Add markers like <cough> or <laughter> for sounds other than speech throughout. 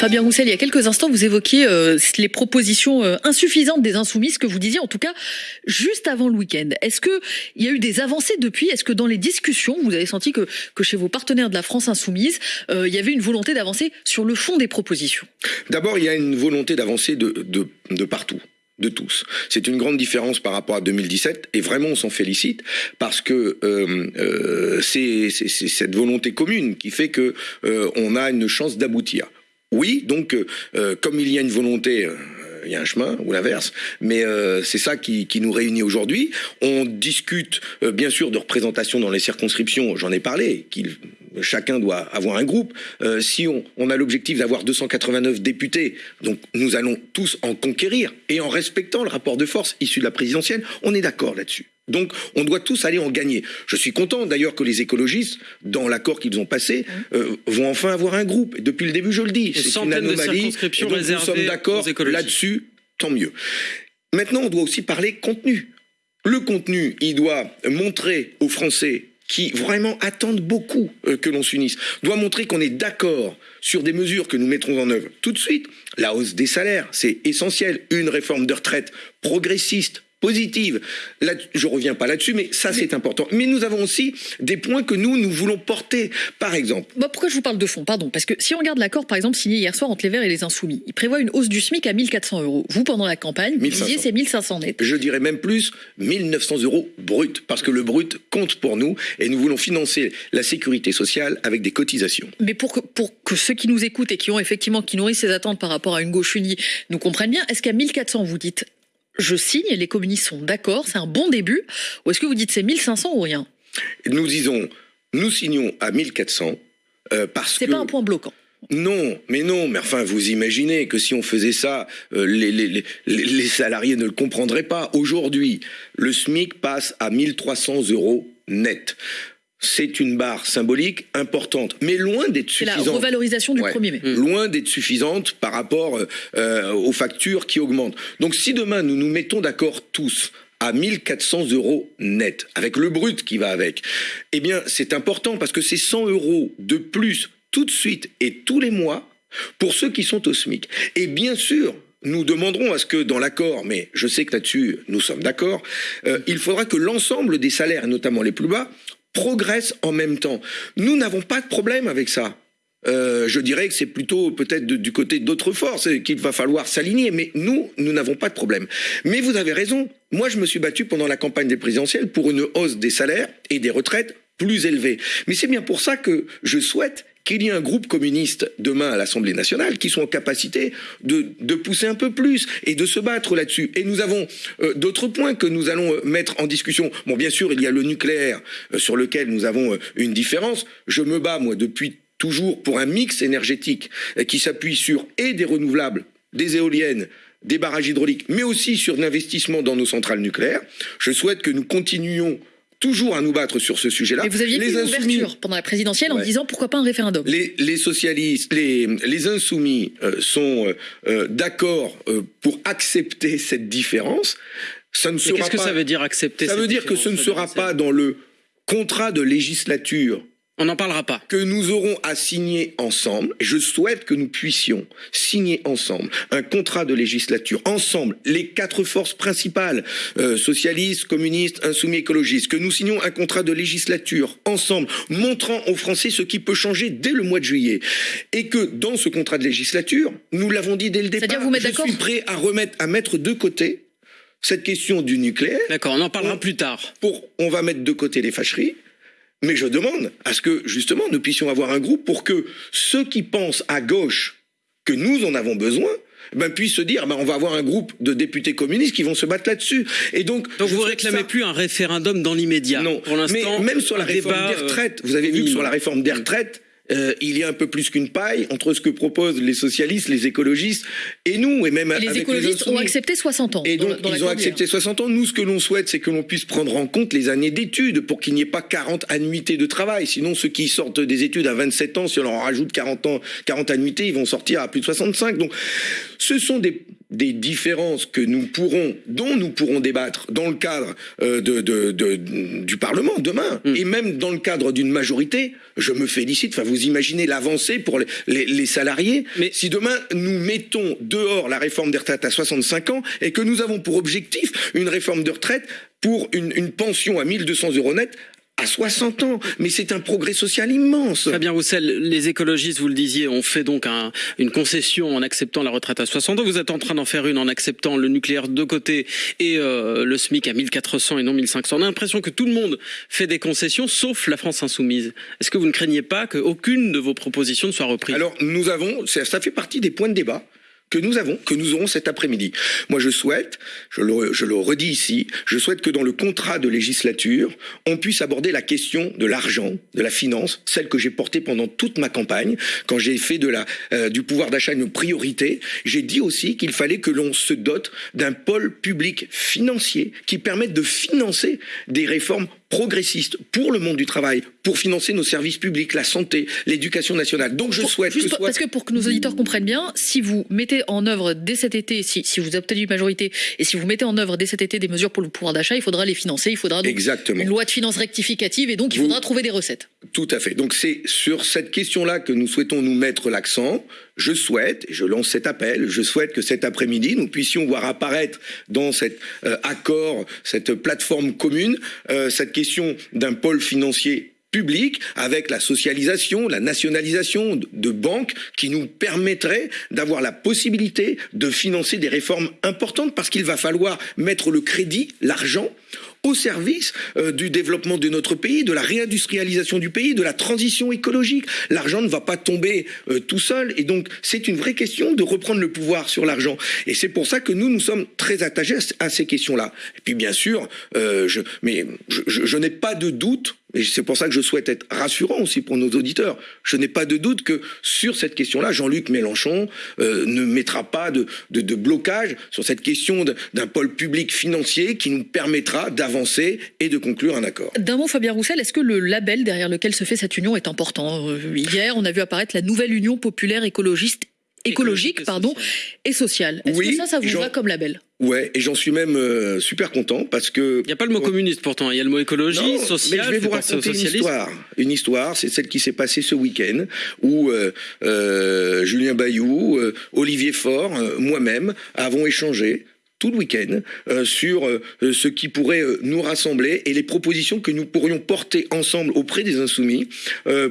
Fabien Roussel, il y a quelques instants, vous évoquiez euh, les propositions euh, insuffisantes des insoumises que vous disiez, en tout cas, juste avant le week-end. Est-ce que il y a eu des avancées depuis? Est-ce que dans les discussions, vous avez senti que, que chez vos partenaires de la France insoumise, euh, il y avait une volonté d'avancer sur le fond des propositions? D'abord, il y a une volonté d'avancer de, de, partout de tous. C'est une grande différence par rapport à 2017 et vraiment on s'en félicite parce que c'est cette volonté commune qui fait que on a une chance d'aboutir. Oui, donc euh, comme il y a une volonté euh, il y a un chemin ou l'inverse, mais euh, c'est ça qui, qui, nous réunit aujourd'hui. On discute euh, bien sûr de représentation dans les circonscriptions, j'en ai parlé, chacun doit avoir un groupe. Euh, si on, on a l'objectif d'avoir 289 députés, donc nous allons tous en conquérir et en respectant le rapport de force issu de la présidentielle, on est d'accord là-dessus. Donc, on doit tous aller en gagner. Je suis content d'ailleurs que les écologistes, dans l'accord qu'ils ont passé, euh, vont enfin avoir un groupe. Et depuis le début, je le dis, c'est une anomalie. Et donc, nous sommes d'accord là-dessus, tant mieux. Maintenant, on doit aussi parler contenu. Le contenu, il doit montrer aux Français qui vraiment attendent beaucoup euh, que l'on s'unisse, doit montrer qu'on est d'accord sur des mesures que nous mettrons en œuvre tout de suite. La hausse des salaires, c'est essentiel. Une réforme de retraite progressiste, positive. Là, je reviens pas là-dessus, mais ça c'est important. Mais nous avons aussi des points que nous, nous voulons porter. Par exemple. Bah pourquoi je vous parle de fond? Pardon. Parce que si on regarde l'accord, par exemple, signé hier soir entre les Verts et les Insoumis, il prévoit une hausse du SMIC à 1400 euros. Vous, pendant la campagne, vous disiez c'est 1500 net. Je dirais même plus 1900 euros brut, parce que le brut compte pour nous et nous voulons financer la sécurité sociale avec des cotisations. Mais pour que, pour que ceux qui nous écoutent et qui ont effectivement, qui nourrissent ces attentes par rapport à une gauche unie, nous comprennent bien, est-ce qu'à 1400, vous dites je signe, les communistes sont d'accord, c'est un bon début, ou est-ce que vous dites c'est 1500 ou rien? Nous disons, nous signons à 1400 euh, parce que... C'est pas un point bloquant. Non, mais non, mais enfin, vous imaginez que si on faisait ça, euh, les, les, les, les, salariés ne le comprendraient pas. Aujourd'hui, le SMIC passe à 1300 euros net c'est une barre symbolique importante, mais loin d'être suffisante. C'est la revalorisation du ouais, 1er mai. Loin d'être suffisante par rapport euh, aux factures qui augmentent. Donc si demain nous nous mettons d'accord tous à 1400 euros net, avec le brut qui va avec, eh bien c'est important parce que c'est 100 euros de plus tout de suite et tous les mois pour ceux qui sont au SMIC. Et bien sûr, nous demanderons à ce que dans l'accord, mais je sais que là-dessus nous sommes d'accord, euh, il faudra que l'ensemble des salaires, notamment les plus bas, progressent en même temps. Nous n'avons pas de problème avec ça. Euh, je dirais que c'est plutôt peut-être du côté d'autres forces qu'il va falloir s'aligner, mais nous, nous n'avons pas de problème. Mais vous avez raison, moi je me suis battu pendant la campagne des présidentielles pour une hausse des salaires et des retraites plus élevées. Mais c'est bien pour ça que je souhaite qu'il y ait un groupe communiste demain à l'Assemblée nationale qui soit en capacité de, de, pousser un peu plus et de se battre là-dessus. Et nous avons euh, d'autres points que nous allons euh, mettre en discussion. Bon, bien sûr, il y a le nucléaire euh, sur lequel nous avons une différence. Je me bats, moi, depuis toujours pour un mix énergétique qui s'appuie sur et des renouvelables, des éoliennes, des barrages hydrauliques, mais aussi sur l'investissement dans nos centrales nucléaires. Je souhaite que nous continuions toujours à nous battre sur ce sujet-là. Et vous aviez les une insoumis, ouverture pendant la présidentielle en ouais. disant pourquoi pas un référendum. Les, les socialistes, les, les insoumis euh, sont euh, d'accord euh, pour accepter cette différence. Ça ne sera Qu'est-ce que ça veut dire accepter Ça veut dire que ce ne sera pas dans le contrat de législature on n'en parlera pas. Que nous aurons à signer ensemble. Je souhaite que nous puissions signer ensemble un contrat de législature, ensemble, les quatre forces principales, euh, socialistes, communistes, insoumis, écologistes, que nous signions un contrat de législature ensemble, montrant aux Français ce qui peut changer dès le mois de juillet. Et que dans ce contrat de législature, nous l'avons dit dès le départ, vous je suis prêt à remettre, à mettre de côté cette question du nucléaire. D'accord, on en parlera on, plus tard. Pour, on va mettre de côté les fâcheries. Mais je demande à ce que, justement, nous puissions avoir un groupe pour que ceux qui pensent à gauche que nous en avons besoin, ben, puissent se dire, ben, on va avoir un groupe de députés communistes qui vont se battre là-dessus. Et donc, donc vous réclamez ça... plus un référendum dans l'immédiat. Non, pour l'instant. Mais même sur la réforme débat, des retraites, vous avez vu que sur la réforme des retraites, euh, il y a un peu plus qu'une paille entre ce que proposent les socialistes, les écologistes et nous, et même et les avec écologistes les ont accepté 60 ans. Et donc dans, dans ils ont accepté 60 ans. Nous, ce que l'on souhaite, c'est que l'on puisse prendre en compte les années d'études pour qu'il n'y ait pas 40 annuités de travail. Sinon, ceux qui sortent des études à 27 ans, si on leur rajoute 40 ans, 40 annuités, ils vont sortir à plus de 65. Donc, ce sont des des différences que nous pourrons, dont nous pourrons débattre dans le cadre euh, de, de, du Parlement demain, mm. et même dans le cadre d'une majorité, je me félicite. Enfin, vous imaginez l'avancée pour les, les, salariés. Mais si demain nous mettons dehors la réforme des retraites à 65 ans et que nous avons pour objectif une réforme de retraite pour une, une pension à 1200 euros net à 60 ans. Mais c'est un progrès social immense. Fabien Roussel, les écologistes, vous le disiez, ont fait donc une concession en acceptant la retraite à 60 ans. Vous êtes en train d'en faire une en acceptant le nucléaire de côté et euh, le SMIC à 1400 et non 1500. On a l'impression que tout le monde fait des concessions, sauf la France insoumise. Est-ce que vous ne craignez pas qu'aucune de vos propositions ne soit reprise? Alors, nous avons, ça fait partie des points de débat que nous avons, que nous aurons cet après-midi. Moi, je souhaite, je le, je le, redis ici, je souhaite que dans le contrat de législature, on puisse aborder la question de l'argent, de la finance, celle que j'ai portée pendant toute ma campagne, quand j'ai fait de la, euh, du pouvoir d'achat une priorité. J'ai dit aussi qu'il fallait que l'on se dote d'un pôle public financier qui permette de financer des réformes progressiste pour le monde du travail, pour financer nos services publics, la santé, l'éducation nationale. Donc je souhaite que parce que pour que nos auditeurs comprennent bien, si vous mettez en œuvre dès cet été, si, si vous obtenez une majorité et si vous mettez en œuvre dès cet été des mesures pour le pouvoir d'achat, il faudra les financer, il faudra donc Exactement. une loi de finances rectificative et donc il faudra trouver des recettes. Tout à fait. Donc c'est sur cette question-là que nous souhaitons nous mettre l'accent. Je souhaite, et je lance cet appel, je souhaite que cet après-midi, nous puissions voir apparaître dans cet euh, accord, cette plateforme commune, euh, cette question d'un pôle financier public avec la socialisation, la nationalisation de banques qui nous permettrait d'avoir la possibilité de financer des réformes importantes parce qu'il va falloir mettre le crédit, l'argent au service euh, du développement de notre pays, de la réindustrialisation du pays, de la transition écologique. L'argent ne va pas tomber euh, tout seul et donc c'est une vraie question de reprendre le pouvoir sur l'argent. Et c'est pour ça que nous, nous sommes très attachés à, ces questions-là. Et puis bien sûr, euh, je, mais je, je n'ai pas de doute et c'est pour ça que je souhaite être rassurant aussi pour nos auditeurs. Je n'ai pas de doute que sur cette question-là, Jean-Luc Mélenchon euh, ne mettra pas de, de, de, blocage sur cette question d'un pôle public financier qui nous permettra d'avancer et de conclure un accord. D'un mot, Fabien Roussel, est-ce que le label derrière lequel se fait cette union est important? Euh, Hier, on a vu apparaître la nouvelle Union populaire écologiste écologique, pardon, et sociale. Est-ce que ça, ça vous va comme label? Ouais, et j'en suis même euh, super content parce que. Il n'y a pas le mot communiste pourtant, il y a le mot écologie, social. Mais je vais vous raconter une histoire. Une histoire, c'est celle qui s'est passée ce week-end où euh, euh, Julien Bayou, euh, Olivier Faure, moi-même avons échangé tout le week-end sur ce qui pourrait nous rassembler et les propositions que nous pourrions porter ensemble auprès des insoumis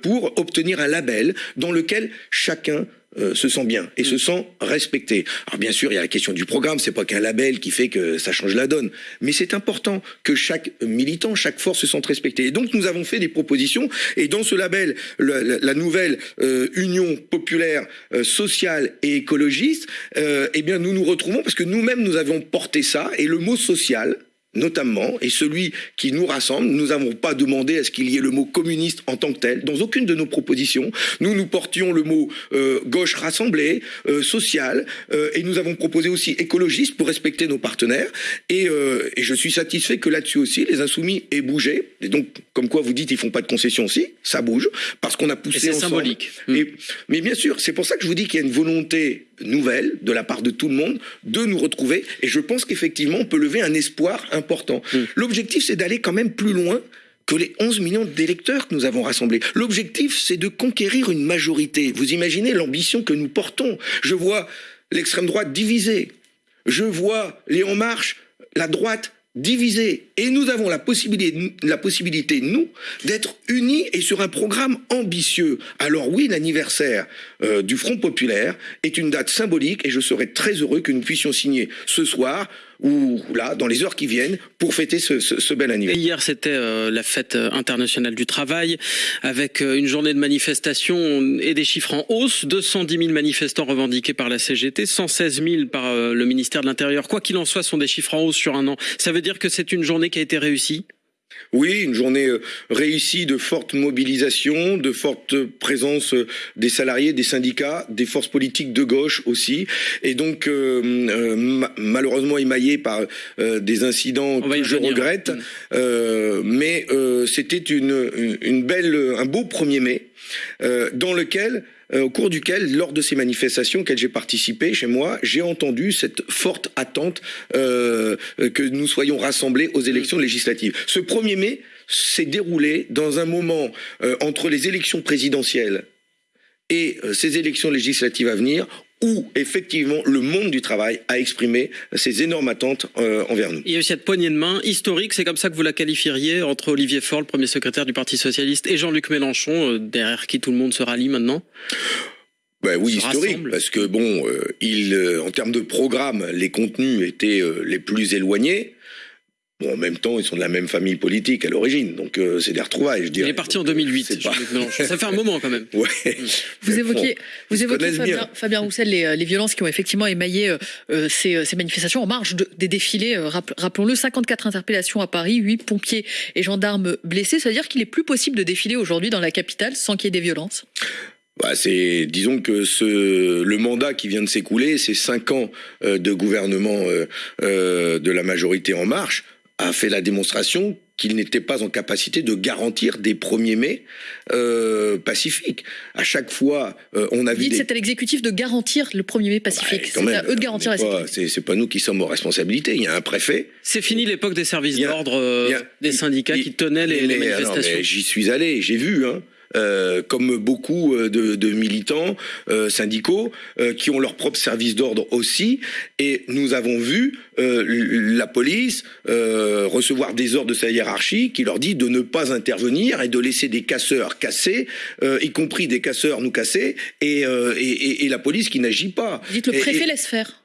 pour obtenir un label dans lequel chacun euh, se sent bien et se mm. sent respecté. Alors bien sûr, il y a la question du programme, c'est pas qu'un label qui fait que ça change la donne, mais c'est important que chaque militant, chaque force se sente respectée. Et donc nous avons fait des propositions et dans ce label, la, nouvelle euh, Union populaire euh, sociale et écologiste, eh bien nous nous retrouvons parce que nous-mêmes nous avons porté ça et le mot social notamment, et celui qui nous rassemble, nous n'avons pas demandé à ce qu'il y ait le mot communiste en tant que tel. Dans aucune de nos propositions, nous nous portions le mot euh, gauche rassemblée, euh, sociale, euh, et nous avons proposé aussi écologiste pour respecter nos partenaires. Et, et je suis satisfait que là-dessus aussi, les insoumis aient bougé. Et donc, comme quoi vous dites, ils font pas de concessions aussi, ça bouge, parce qu'on a poussé C'est symbolique. mais bien sûr, c'est pour ça que je vous dis qu'il y a une volonté nouvelle de la part de tout le monde de nous retrouver. Et je pense qu'effectivement, on peut lever un espoir important. Mm. L'objectif, c'est d'aller quand même plus loin que les 11 millions d'électeurs que nous avons rassemblés. L'objectif, c'est de conquérir une majorité. Vous imaginez l'ambition que nous portons. Je vois l'extrême droite divisée. Je vois les En Marche, la droite divisée. Et nous avons la possibilité, la possibilité nous, d'être unis et sur un programme ambitieux. Alors oui, l'anniversaire euh, du Front populaire est une date symbolique et je serais très heureux que nous puissions signer ce soir ou là, dans les heures qui viennent, pour fêter ce, ce, ce bel anniversaire. hier, c'était euh, la fête euh, internationale du travail, avec euh, une journée de manifestation et des chiffres en hausse. 210 000 manifestants revendiqués par la CGT, 116 000 par le ministère de l'Intérieur. Quoi qu'il en soit, sont des chiffres en hausse sur un an. Ça veut dire que c'est une journée qui a été réussie? Oui, une journée euh, réussie de forte mobilisation, de forte présence euh, des salariés, des syndicats, des forces politiques de gauche aussi, et donc euh, malheureusement émaillée par des incidents que je regrette, mm. mais c'était une, une belle, un beau 1er mai dans lequel euh, au cours duquel, lors de ces manifestations auxquelles j'ai participé chez moi, j'ai entendu cette forte attente euh, que nous soyons rassemblés aux élections législatives. Ce 1er mai s'est déroulé dans un moment euh, entre les élections présidentielles et euh, ces élections législatives à venir où effectivement le monde du travail a exprimé ses énormes attentes euh, envers nous. Il y a eu cette poignée de main historique, c'est comme ça que vous la qualifieriez, entre Olivier Faure, le premier secrétaire du Parti Socialiste, et Jean-Luc Mélenchon, euh, derrière qui tout le monde se rallie maintenant? Ben oui, historique, rassemble. parce que bon, euh, il, euh, en termes de programme, les contenus étaient euh, les plus éloignés. Bon, en même temps, ils sont de la même famille politique à l'origine, donc euh, c'est des retrouvailles, je Il dirais. est parti en Donc, euh, 2008, c'est pas-. Ça fait un moment quand même. <laughs> Ouais. Vous bon, vous connaissent Fabien, bien. Fabien Roussel, les, euh, les violences qui ont effectivement émaillé euh, euh, ces, euh, ces manifestations en marge de- des défilés. euh, rapp- Rappelons-le, 54 interpellations à Paris, 8 pompiers et gendarmes blessés. Ça veut dire qu'il est plus possible de défiler aujourd'hui dans la capitale sans qu'il y ait des violences? Bah, c'est, disons que ce, le mandat qui vient de s'écouler, ces cinq ans euh, de gouvernement euh, euh, de la majorité en marche, a fait la démonstration qu'il n'était pas en capacité de garantir des 1er mai euh, pacifiques. À chaque fois, euh, on a Vous vu dites des... c'est à l'exécutif de garantir le 1er mai pacifique. C'est à eux de garantir la. C'est, pas nous qui sommes aux responsabilités. Il y a un préfet. C'est fini l'époque des services d'ordre euh, des syndicats il- qui tenaient les, les manifestations. mais J'y suis allé, j'ai vu. Hein. Euh, comme beaucoup euh, de, de militants euh, syndicaux euh, qui ont leur propre service d'ordre aussi, et nous avons vu euh, la police euh, recevoir des ordres de sa hiérarchie qui leur dit de ne pas intervenir et de laisser des casseurs casser, euh, y compris des casseurs nous casser, et, euh, et, et- et la police qui n'agit pas. Vous dites le Et- préfet et- laisse faire.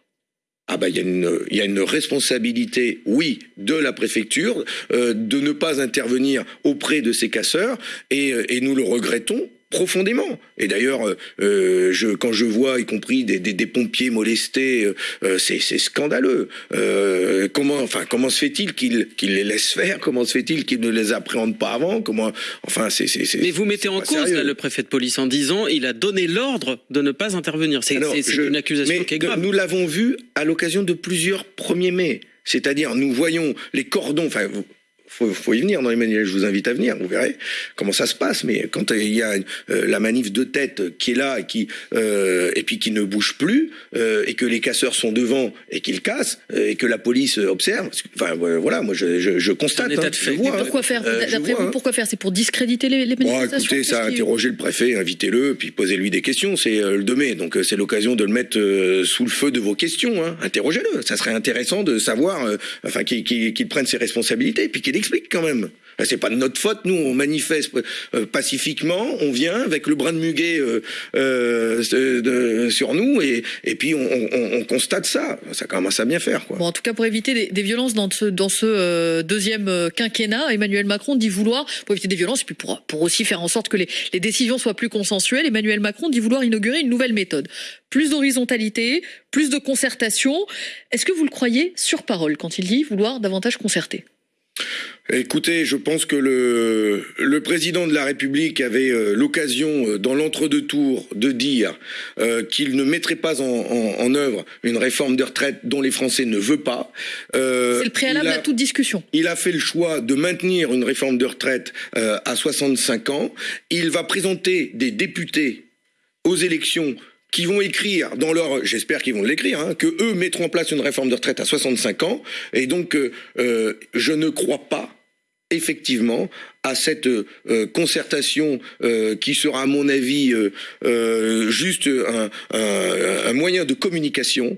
Ah bah il y a une responsabilité oui de la préfecture euh, de ne pas intervenir auprès de ces casseurs et, euh, et nous le regrettons profondément. Et d'ailleurs, euh, euh, je, quand je vois, y compris des, des, des pompiers molestés, euh, c'est scandaleux. Euh, comment, enfin, comment se fait-il qu'ils les laissent faire? Comment se fait-il qu'ils ne les appréhendent pas avant? Comment, enfin, c'est Mais vous mettez en cause là, le préfet de police en disant il a donné l'ordre de ne pas intervenir. C'est une accusation mais qui est grave. Nous l'avons vu à l'occasion de plusieurs 1er mai. C'est-à-dire, nous voyons les cordons, enfin, vous- faut, faut y venir dans les manifs, je vous invite à venir, vous verrez comment ça se passe. Mais quand euh, il y a euh, la manif de tête qui est là et qui euh, et puis qui ne bouge plus euh, et que les casseurs sont devant et qu'ils cassent euh, et que la police observe, enfin voilà, moi je, je, je constate, Un état hein, de je fait. vois, Mais hein. Pourquoi faire D'après vous, hein. pourquoi faire? C'est pour discréditer les, les Bon, manifestations écoutez, ça a interrogé le préfet, invitez-le, puis posez-lui des questions. C'est euh, le 2 mai, donc euh, c'est l'occasion de le mettre euh, sous le feu de vos questions. Hein. Interrogez-le. Ça serait intéressant de savoir, euh, enfin, qu'il qu'il- qu'il prenne ses responsabilités, puis qu'il explique quand même. C'est pas de notre faute. Nous, on manifeste euh, pacifiquement, on vient avec le brin de muguet euh, euh, sur nous, et, et puis on, on- on constate ça. Ça commence à bien faire, en tout cas, pour éviter des, violences dans ce, dans ce deuxième quinquennat, Emmanuel Macron dit vouloir, pour éviter des violences, et puis pour, pour aussi faire en sorte que les, les décisions soient plus consensuelles, Emmanuel Macron dit vouloir inaugurer une nouvelle méthode. Plus d'horizontalité, plus de concertation. Est-ce que vous le croyez sur parole quand il dit vouloir davantage concerter? Écoutez, je pense que le, le président de la République avait euh, l'occasion, euh, dans l'entre-deux tours, de dire euh, qu'il ne mettrait pas en, en- en œuvre une réforme des retraites dont les Français ne veulent pas. C'est le préalable a- à toute discussion. il a fait le choix de maintenir une réforme de retraite à 65 ans. Il va présenter des députés aux élections qui vont écrire dans leur, j'espère qu'ils vont l'écrire, hein, que eux mettront en place une réforme de retraite à 65 ans. Et donc, euh, euh, je ne crois pas effectivement à cette euh, concertation euh, qui sera à mon avis euh, juste un, un- un moyen de communication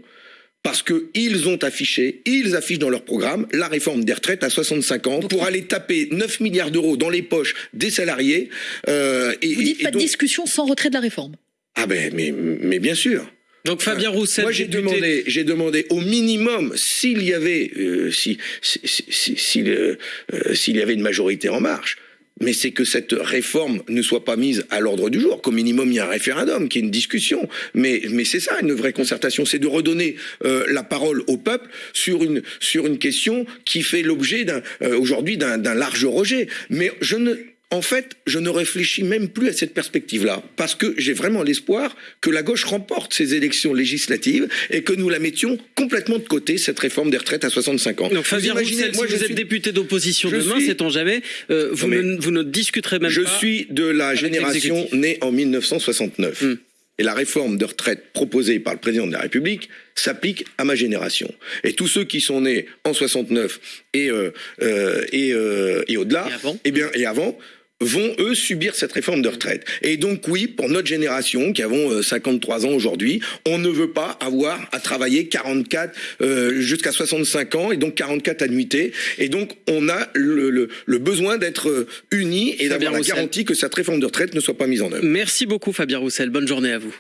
parce qu'ils ont affiché, ils affichent dans leur programme la réforme des retraites à 65 ans pour aller taper 9 milliards d'euros dans les poches des salariés. et, Vous dites et pas de discussion sans retrait de la réforme. Ah ben, mais, mais bien sûr. Donc Fabien Roussel, Moi, j'ai demandé, j'ai demandé au minimum s'il y avait, euh, si, s'il, euh, euh, s'il y avait une majorité en marche. Mais c'est que cette réforme ne soit pas mise à l'ordre du jour. Qu'au minimum, il y a un référendum, qu'il y ait une discussion. Mais, mais c'est ça, une vraie concertation. C'est de redonner euh, la parole au peuple sur une, sur une question qui fait l'objet d'un, euh, aujourd'hui d'un, d'un large rejet. Mais je ne, en fait, je ne réfléchis même plus à cette perspective-là, parce que j'ai vraiment l'espoir que la gauche remporte ces élections législatives et que nous la mettions complètement de côté, cette réforme des retraites à 65 ans. Donc Fabien Roussel, moi, si je vous êtes député d'opposition je demain, suis- sait-on jamais, euh, vous, Non, ne, vous ne discuterez même Je pas. suis de la génération née en 1969. Hmm. et la réforme de retraite proposée par le président de la République s'applique à ma génération. Et tous ceux qui sont nés en 69 et, euh, euh, et, et au-delà, Et avant eh bien, et avant, vont eux subir cette réforme de retraite. Et donc oui, pour notre génération qui avons euh, 53 ans aujourd'hui, on ne veut pas avoir à travailler 44 euh, jusqu'à 65 ans et donc 44 annuités. Et donc on a le, le- le besoin d'être euh, unis et d'avoir la Roussel. garantie que cette réforme de retraite ne soit pas mise en œuvre. Merci beaucoup Fabien Roussel, bonne journée à vous.